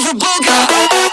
for Booga.